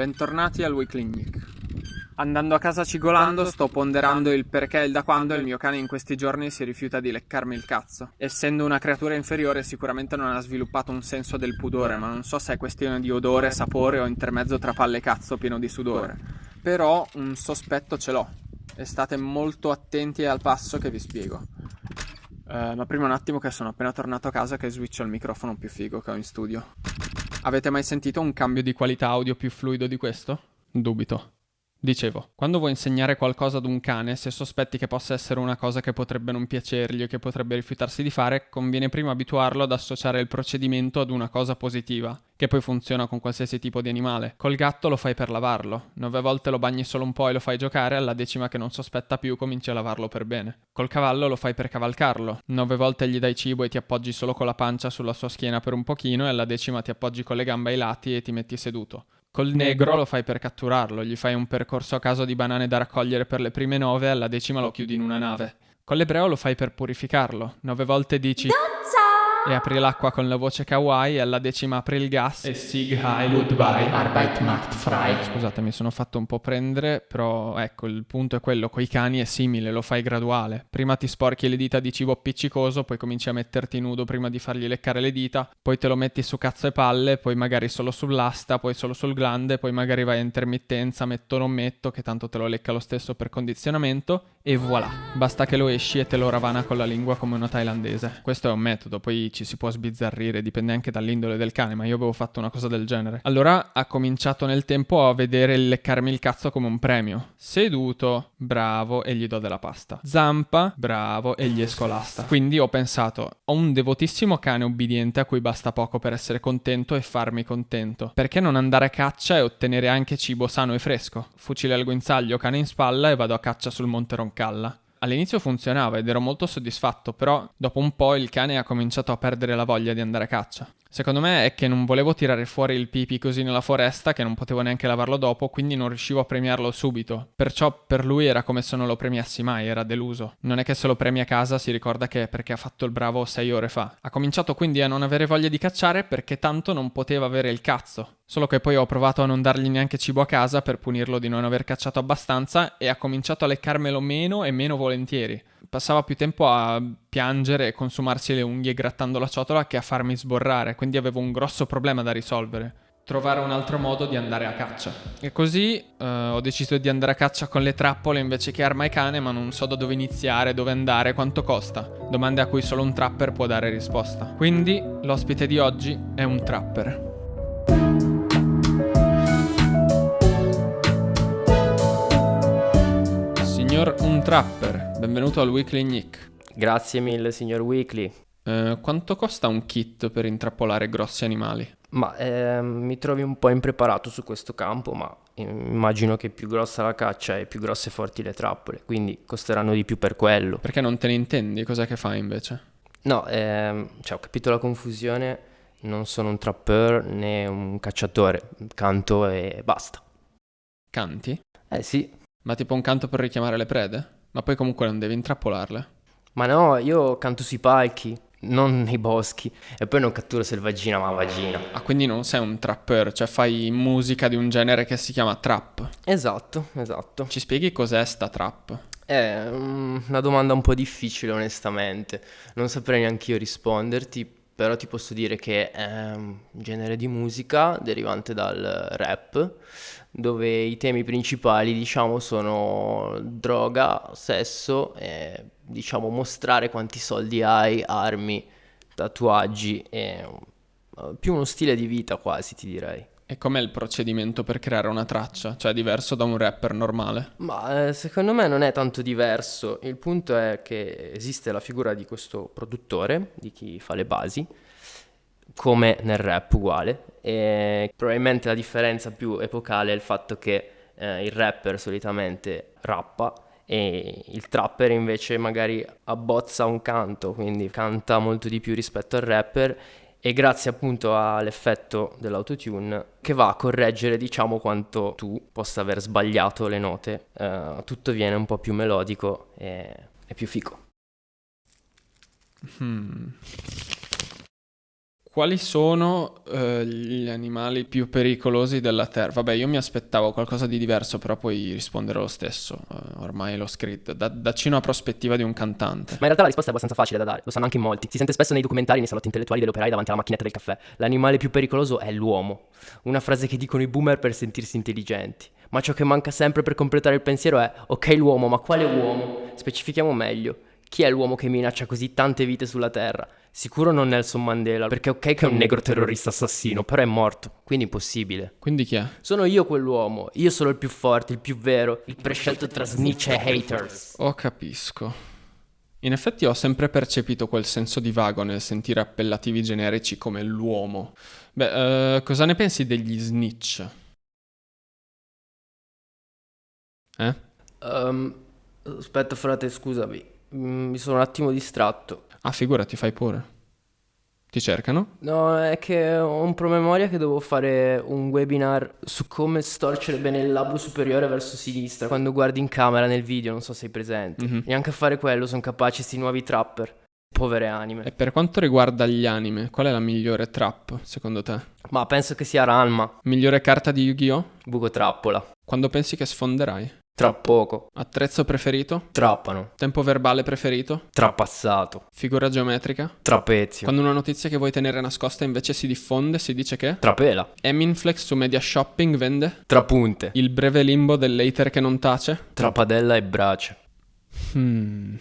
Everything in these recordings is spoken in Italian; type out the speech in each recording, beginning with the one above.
bentornati al Weekly Nick. Andando a casa cigolando sto ponderando il perché e il da quando il mio cane in questi giorni si rifiuta di leccarmi il cazzo. Essendo una creatura inferiore sicuramente non ha sviluppato un senso del pudore, ma non so se è questione di odore, sapore o intermezzo tra palle e cazzo pieno di sudore. Però un sospetto ce l'ho e state molto attenti al passo che vi spiego. Uh, ma prima un attimo che sono appena tornato a casa che switcho il microfono più figo che ho in studio. Avete mai sentito un cambio di qualità audio più fluido di questo? Dubito. Dicevo, quando vuoi insegnare qualcosa ad un cane, se sospetti che possa essere una cosa che potrebbe non piacergli o che potrebbe rifiutarsi di fare, conviene prima abituarlo ad associare il procedimento ad una cosa positiva, che poi funziona con qualsiasi tipo di animale. Col gatto lo fai per lavarlo, nove volte lo bagni solo un po' e lo fai giocare, alla decima che non sospetta più cominci a lavarlo per bene. Col cavallo lo fai per cavalcarlo, nove volte gli dai cibo e ti appoggi solo con la pancia sulla sua schiena per un pochino e alla decima ti appoggi con le gambe ai lati e ti metti seduto. Col negro lo fai per catturarlo, gli fai un percorso a caso di banane da raccogliere per le prime nove alla decima lo chiudi in una nave. Con l'ebreo lo fai per purificarlo, nove volte dici... Dozza! E apri l'acqua con la voce kawaii e alla decima apri il gas e Sig Heil Goodbye Arbeit macht frei. Scusate, mi sono fatto un po' prendere, però ecco, il punto è quello, coi cani è simile, lo fai graduale. Prima ti sporchi le dita di cibo appiccicoso, poi cominci a metterti nudo prima di fargli leccare le dita, poi te lo metti su cazzo e palle, poi magari solo sull'asta, poi solo sul glande, poi magari vai a intermittenza, metto o non metto, che tanto te lo lecca lo stesso per condizionamento, e voilà. Basta che lo esci e te lo ravana con la lingua come una thailandese. Questo è un metodo, poi ci si può sbizzarrire, dipende anche dall'indole del cane, ma io avevo fatto una cosa del genere. Allora ha cominciato nel tempo a vedere il leccarmi il cazzo come un premio. Seduto, bravo, e gli do della pasta. Zampa, bravo, e gli esco l'asta. Quindi ho pensato, ho un devotissimo cane obbediente a cui basta poco per essere contento e farmi contento. Perché non andare a caccia e ottenere anche cibo sano e fresco? Fucile al guinzaglio, cane in spalla e vado a caccia sul Monte Roncalla. All'inizio funzionava ed ero molto soddisfatto, però dopo un po' il cane ha cominciato a perdere la voglia di andare a caccia. Secondo me è che non volevo tirare fuori il pipi così nella foresta che non potevo neanche lavarlo dopo, quindi non riuscivo a premiarlo subito. Perciò per lui era come se non lo premiassi mai, era deluso. Non è che se lo premi a casa si ricorda che è perché ha fatto il bravo sei ore fa. Ha cominciato quindi a non avere voglia di cacciare perché tanto non poteva avere il cazzo. Solo che poi ho provato a non dargli neanche cibo a casa per punirlo di non aver cacciato abbastanza e ha cominciato a leccarmelo meno e meno volentieri passava più tempo a piangere e consumarsi le unghie grattando la ciotola che a farmi sborrare, quindi avevo un grosso problema da risolvere. Trovare un altro modo di andare a caccia. E così uh, ho deciso di andare a caccia con le trappole invece che arma e cane, ma non so da dove iniziare, dove andare, quanto costa. Domande a cui solo un trapper può dare risposta. Quindi l'ospite di oggi è un trapper. Signor Un Trapper, benvenuto al Weekly Nick. Grazie mille, signor Weekly. Eh, quanto costa un kit per intrappolare grossi animali? Ma eh, mi trovi un po' impreparato su questo campo, ma immagino che più grossa la caccia e più grosse e forti le trappole, quindi costeranno di più per quello. Perché non te ne intendi? Cos'è che fai invece? No, ehm, cioè ho capito la confusione, non sono un trapper né un cacciatore, canto e basta. Canti? Eh sì. Ma tipo un canto per richiamare le prede? Ma poi comunque non devi intrappolarle. Ma no, io canto sui palchi, non nei boschi. E poi non catturo selvaggina, ma vagina. Ah, quindi non sei un trapper, cioè fai musica di un genere che si chiama trap. Esatto, esatto. Ci spieghi cos'è sta trap? È una domanda un po' difficile, onestamente. Non saprei neanche io risponderti, però ti posso dire che è un genere di musica derivante dal rap dove i temi principali diciamo sono droga, sesso e diciamo mostrare quanti soldi hai, armi, tatuaggi e uh, più uno stile di vita quasi ti direi. E com'è il procedimento per creare una traccia? Cioè diverso da un rapper normale? Ma eh, secondo me non è tanto diverso, il punto è che esiste la figura di questo produttore, di chi fa le basi, come nel rap uguale. E probabilmente la differenza più epocale è il fatto che eh, il rapper solitamente rappa e il trapper invece magari abbozza un canto, quindi canta molto di più rispetto al rapper e grazie appunto all'effetto dell'autotune che va a correggere diciamo quanto tu possa aver sbagliato le note, eh, tutto viene un po' più melodico e, e più fico. Hmm Quali sono eh, gli animali più pericolosi della Terra? Vabbè, io mi aspettavo qualcosa di diverso, però puoi rispondere lo stesso. Uh, ormai l'ho scritto. Da, dacci una prospettiva di un cantante. Ma in realtà la risposta è abbastanza facile da dare, lo sanno anche in molti. Si sente spesso nei documentari, nei salotti intellettuali delle operai davanti alla macchinetta del caffè. L'animale più pericoloso è l'uomo. Una frase che dicono i boomer per sentirsi intelligenti. Ma ciò che manca sempre per completare il pensiero è: ok, l'uomo, ma quale uomo? Specifichiamo meglio. Chi è l'uomo che minaccia così tante vite sulla Terra? Sicuro non Nelson Mandela, perché ok che è un negro terrorista assassino, però è morto, quindi impossibile. Quindi chi è? Sono io quell'uomo, io sono il più forte, il più vero, il prescelto tra snitch e haters. Oh, capisco. In effetti ho sempre percepito quel senso di vago nel sentire appellativi generici come l'uomo. Beh, uh, cosa ne pensi degli snitch? Eh? Um, aspetta frate, scusami. Mi sono un attimo distratto. Ah, figurati, fai pure. Ti cercano? No, è che ho un promemoria che devo fare un webinar su come storcere bene il labbro superiore verso sinistra quando guardi in camera nel video, non so se sei presente. Mm-hmm. Neanche a fare quello sono capaci questi nuovi trapper. Povere anime. E per quanto riguarda gli anime, qual è la migliore trap, secondo te? Ma penso che sia Ranma. Migliore carta di Yu-Gi-Oh? Buco trappola. Quando pensi che sfonderai? Tra poco. Attrezzo preferito? Trappano. Tempo verbale preferito? Trapassato. Figura geometrica? Trapezio. Quando una notizia che vuoi tenere nascosta invece si diffonde, si dice che? Trapela. Eminflex su Media Shopping vende? Trapunte. Il breve limbo dell'hater che non tace? Trapadella e brace. Hmm.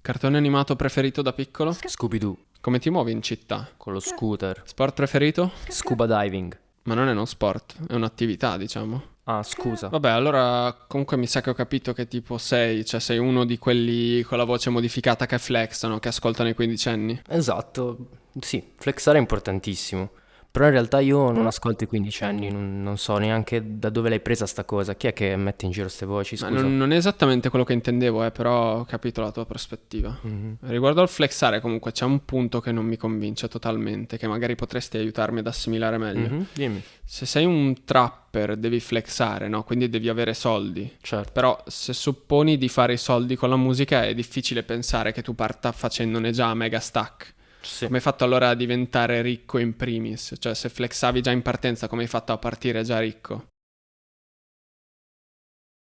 Cartone animato preferito da piccolo? Scooby-Doo. Come ti muovi in città? Con lo scooter. Sport preferito? Scuba diving. Ma non è uno sport, è un'attività, diciamo. Ah, scusa. Vabbè, allora comunque mi sa che ho capito che tipo sei, cioè sei uno di quelli con la voce modificata che flexano, che ascoltano i quindicenni. Esatto, sì, flexare è importantissimo. Però in realtà io non ascolto i quindicenni, non, non so neanche da dove l'hai presa sta cosa. Chi è che mette in giro queste voci? Scusa. Non, non, è esattamente quello che intendevo, eh, però ho capito la tua prospettiva. Mm-hmm. Riguardo al flexare, comunque, c'è un punto che non mi convince totalmente, che magari potresti aiutarmi ad assimilare meglio. Mm-hmm. Dimmi. Se sei un trapper, devi flexare, no? Quindi devi avere soldi. Certo. Però se supponi di fare i soldi con la musica, è difficile pensare che tu parta facendone già mega stack. Sì. Come hai fatto allora a diventare ricco in primis? Cioè, se flexavi già in partenza, come hai fatto a partire già ricco?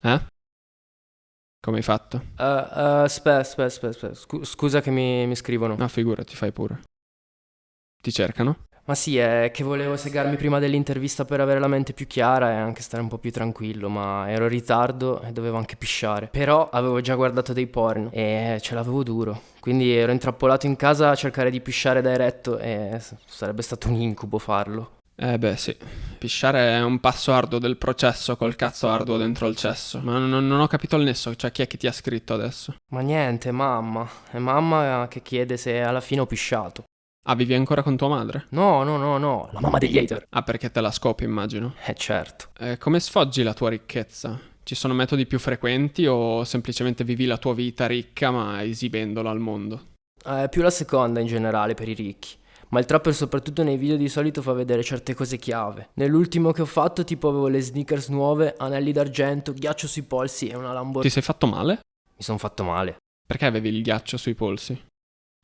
Eh? Come hai fatto? Uh, uh, aspetta, aspetta, aspetta, scusa che mi, mi scrivono. No, figurati, fai pure. Ti cercano? Ma sì, è che volevo segarmi prima dell'intervista per avere la mente più chiara e anche stare un po' più tranquillo, ma ero in ritardo e dovevo anche pisciare. Però avevo già guardato dei porn e ce l'avevo duro. Quindi ero intrappolato in casa a cercare di pisciare da eretto e sarebbe stato un incubo farlo. Eh beh sì, pisciare è un passo arduo del processo col cazzo arduo dentro il cesso. Ma non, non, ho capito il nesso, cioè chi è che ti ha scritto adesso? Ma niente, mamma. È mamma che chiede se alla fine ho pisciato. Ah, vivi ancora con tua madre? No, no, no, no, la mamma degli hater. Ah, perché te la scopi, immagino. Eh, certo. Eh, come sfoggi la tua ricchezza? Ci sono metodi più frequenti o semplicemente vivi la tua vita ricca ma esibendola al mondo? Eh, più la seconda in generale per i ricchi. Ma il trapper soprattutto nei video di solito fa vedere certe cose chiave. Nell'ultimo che ho fatto tipo avevo le sneakers nuove, anelli d'argento, ghiaccio sui polsi e una Lamborghini. Ti sei fatto male? Mi sono fatto male. Perché avevi il ghiaccio sui polsi?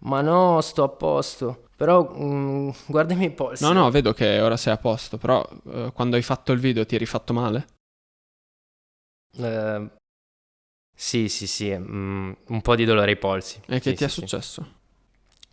Ma no, sto a posto. Però mm, guarda i polsi. No, no, vedo che ora sei a posto, però eh, quando hai fatto il video ti eri fatto male? Eh, sì, sì, sì, mm, un po' di dolore ai polsi. E che sì, ti sì, è sì. successo?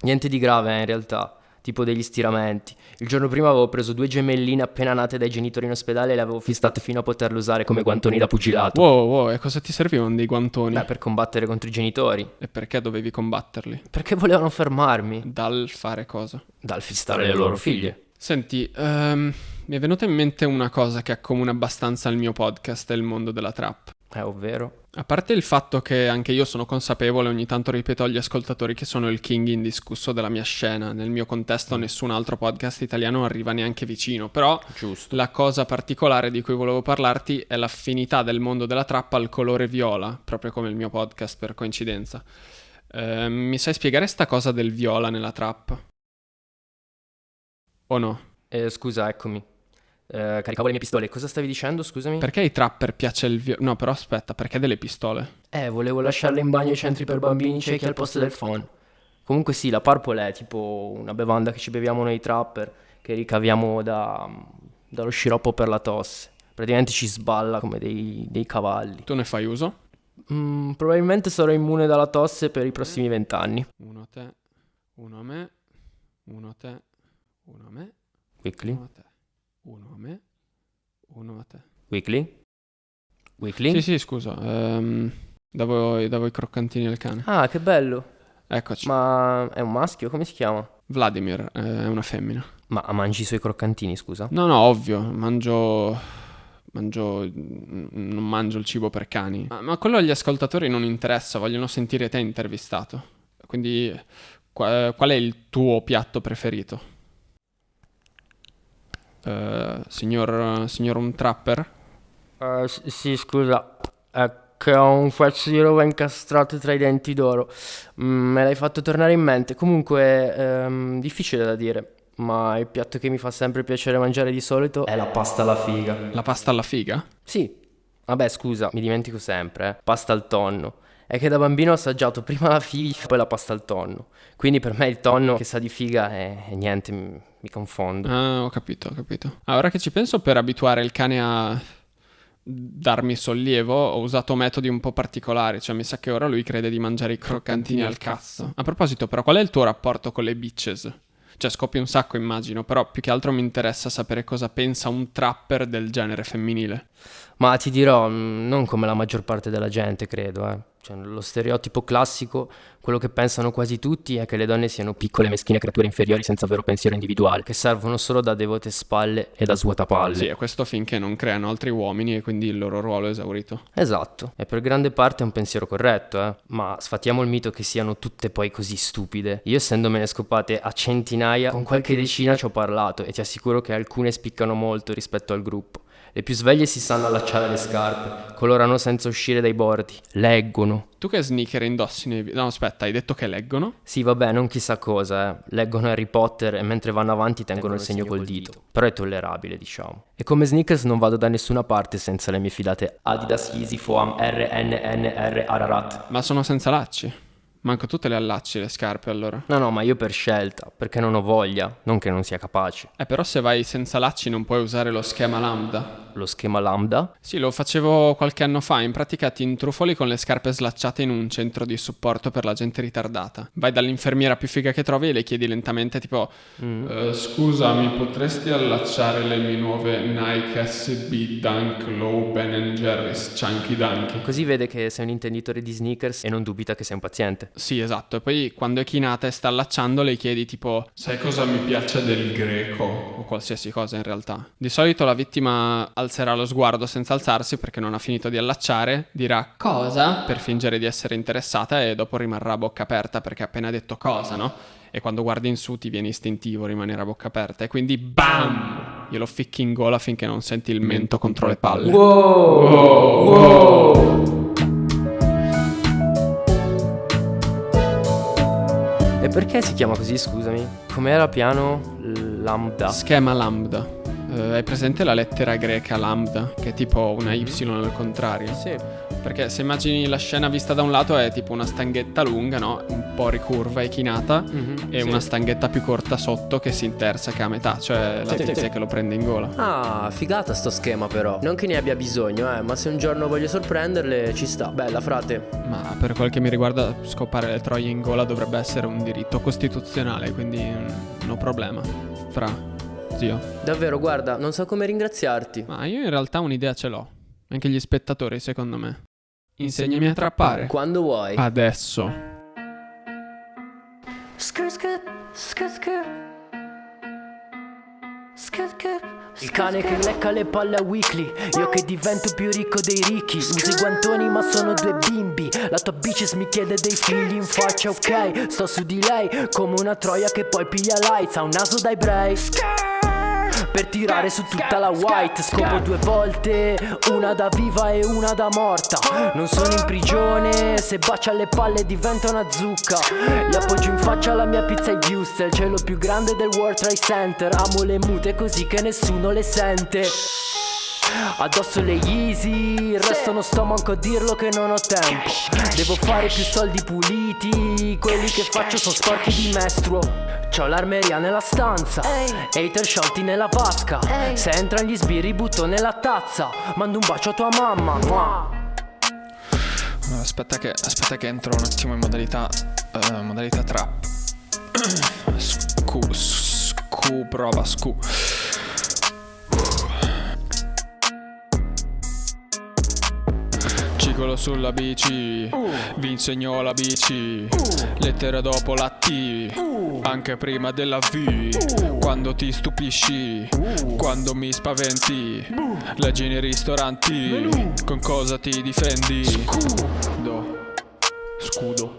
Niente di grave eh, in realtà tipo degli stiramenti. Il giorno prima avevo preso due gemelline appena nate dai genitori in ospedale e le avevo fistate fino a poterle usare come guantoni da pugilato. Wow, wow, e cosa ti servivano dei guantoni? Beh, per combattere contro i genitori. E perché dovevi combatterli? Perché volevano fermarmi. Dal fare cosa? Dal fistare le loro figlie. Senti, um, mi è venuta in mente una cosa che accomuna abbastanza il mio podcast e il mondo della trap. Eh, ovvero? A parte il fatto che anche io sono consapevole, ogni tanto ripeto agli ascoltatori che sono il king indiscusso della mia scena. Nel mio contesto nessun altro podcast italiano arriva neanche vicino. Però Giusto. la cosa particolare di cui volevo parlarti è l'affinità del mondo della trappa al colore viola, proprio come il mio podcast per coincidenza. Eh, mi sai spiegare sta cosa del viola nella trap? O no? Eh, scusa, eccomi. Eh, caricavo le mie pistole. Cosa stavi dicendo, scusami? Perché ai trapper piace il viola? No, però aspetta, perché delle pistole? Eh, volevo lasciarle in bagno ai centri per bambini ciechi al posto del phone. Comunque sì, la Purple è tipo una bevanda che ci beviamo noi trapper, che ricaviamo da, dallo sciroppo per la tosse. Praticamente ci sballa come dei, dei cavalli. Tu ne fai uso? Mm, probabilmente sarò immune dalla tosse per i prossimi vent'anni. Uno a te, uno a me, uno a te, uno a me, Weekly? uno a te, uno a me, uno a te. Weekly? Weekly? Sì, sì, scusa. ehm, davo, davo i croccantini al cane. Ah, che bello. Eccoci. Ma è un maschio? Come si chiama? Vladimir eh, è una femmina. Ma mangi i suoi croccantini, scusa? No, no, ovvio, mangio... Mangio... Non mangio il cibo per cani. Ma, ma quello agli ascoltatori non interessa, vogliono sentire te intervistato. Quindi, qua- qual è il tuo piatto preferito? Eh, signor, signor un trapper? S- sì, scusa. È che ho un pezzo di roba incastrato tra i denti d'oro. Mm, me l'hai fatto tornare in mente. Comunque, ehm, difficile da dire. Ma il piatto che mi fa sempre piacere mangiare di solito è la pasta alla figa. La pasta alla figa? Sì. Vabbè, scusa, mi dimentico sempre, eh. Pasta al tonno. È che da bambino ho assaggiato prima la figa e poi la pasta al tonno. Quindi per me il tonno che sa di figa è, è niente, mi, confondo. Ah, ho capito, ho capito. Ah, ora che ci penso, per abituare il cane a darmi sollievo, ho usato metodi un po' particolari. Cioè, mi sa che ora lui crede di mangiare i croccantini al cazzo. A proposito, però, qual è il tuo rapporto con le bitches? Cioè, scoppi un sacco, immagino, però più che altro mi interessa sapere cosa pensa un trapper del genere femminile. Ma ti dirò, mm, non come la maggior parte della gente, credo, eh. Cioè, lo stereotipo classico, quello che pensano quasi tutti, è che le donne siano piccole, meschine creature inferiori senza vero pensiero individuale, che servono solo da devote spalle e da svuotapalle. Sì, e questo finché non creano altri uomini e quindi il loro ruolo è esaurito. Esatto, e per grande parte è un pensiero corretto, eh. Ma sfatiamo il mito che siano tutte poi così stupide. Io essendomene scopate a centinaia, con qualche decina ci ho parlato e ti assicuro che alcune spiccano molto rispetto al gruppo. Le più sveglie si sanno allacciare le scarpe, colorano senza uscire dai bordi, leggono. Tu che sneaker indossi nei... vi- No, aspetta, hai detto che leggono? Sì, vabbè, non chissà cosa, eh. Leggono Harry Potter e mentre vanno avanti tengono il segno col dito. Però è tollerabile, diciamo. E come sneakers non vado da nessuna parte senza le mie fidate Adidas Yeezy Foam RNNR Ararat. Ma sono senza lacci. Manco tu te le allacci le scarpe allora. No, no, ma io per scelta, perché non ho voglia, non che non sia capace. Eh, però se vai senza lacci non puoi usare lo schema lambda. Lo schema lambda? Sì, lo facevo qualche anno fa. In pratica ti intrufoli con le scarpe slacciate in un centro di supporto per la gente ritardata. Vai dall'infermiera più figa che trovi e le chiedi lentamente, tipo: "Eh, Scusa, mi potresti allacciare le mie nuove Nike SB Dunk Low Ben Jerry's Chunky Dunky? Così vede che sei un intenditore di sneakers e non dubita che sei un paziente. Sì, esatto. E poi quando è chinata e sta allacciando, le chiedi tipo: Sai cosa mi piace del greco? O qualsiasi cosa in realtà. Di solito la vittima alzerà lo sguardo senza alzarsi perché non ha finito di allacciare, dirà cosa per fingere di essere interessata e dopo rimarrà a bocca aperta perché ha appena detto cosa, no? E quando guardi in su ti viene istintivo rimanere a bocca aperta e quindi BAM! Glielo ficchi in gola finché non senti il mento contro le palle. E perché si chiama così, scusami? Com'era piano? Lambda. Schema lambda. Eh, hai presente la lettera greca lambda? Che è tipo una Y al contrario? Sì. Perché se immagini la scena vista da un lato è tipo una stanghetta lunga, no? Un po' ricurva e chinata. Mhm, E sì. una stanghetta più corta sotto che si interseca a metà, cioè la Sì, sì, tizia sì. che lo prende in gola. Ah, figata sto schema però. Non che ne abbia bisogno, eh, ma se un giorno voglio sorprenderle ci sta. Bella, frate. Ma per quel che mi riguarda, scopare le troie in gola dovrebbe essere un diritto costituzionale, quindi mm, no problema. Fra, zio. Davvero, guarda, non so come ringraziarti. Ma io in realtà un'idea ce l'ho. Anche gli spettatori, secondo me. Insegnami a trappare. Quando vuoi. Adesso. Il cane che lecca le palle a weekly Io che divento più ricco dei ricchi Uso i guantoni ma sono due bimbi La tua bitches mi chiede dei figli in faccia ok Sto su di lei come una troia che poi piglia lights Ha un naso dai brei per tirare su tutta la white. Scopo due volte Una da viva e una da morta. Non sono in prigione Se bacia le palle diventa una zucca. Gli appoggio in faccia la mia pizza e Houston Il cielo più grande del World Trade Center. Amo le mute così che nessuno le sente. Addosso le Yeezy, il resto non sto manco a dirlo che non ho tempo. Devo fare più soldi puliti, quelli che faccio sono sporchi di mestruo C'ho l'armeria nella stanza, hater sciolti nella vasca Se entrano gli sbirri butto nella tazza, mando un bacio a tua mamma mua. Aspetta che, aspetta che entro un attimo in modalità, eh, modalità trap. Scu, scu, prova, scu. Cicolo sulla bici, vi insegno la bici. Lettera dopo la T, anche prima della V. Quando ti stupisci, quando mi spaventi. Leggi nei ristoranti, con cosa ti difendi? Do. Scudo.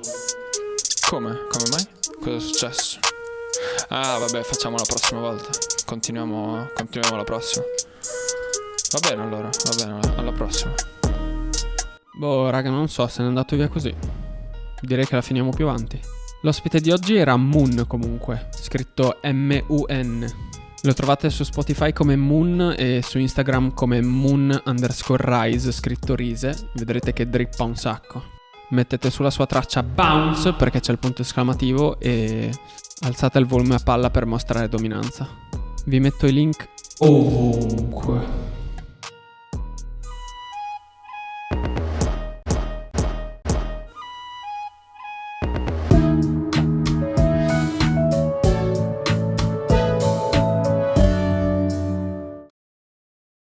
Come? Come mai? Cosa è successo? Ah, vabbè, facciamo la prossima volta. Continuiamo, continuiamo la prossima. Va bene allora, va bene, alla prossima. Boh, raga, non so se n'è andato via così. Direi che la finiamo più avanti. L'ospite di oggi era Moon comunque, scritto M-U-N. Lo trovate su Spotify come Moon e su Instagram come Moon underscore Rise, scritto Rise. Vedrete che drippa un sacco. Mettete sulla sua traccia Bounce perché c'è il punto esclamativo e alzate il volume a palla per mostrare dominanza. Vi metto i link ovunque.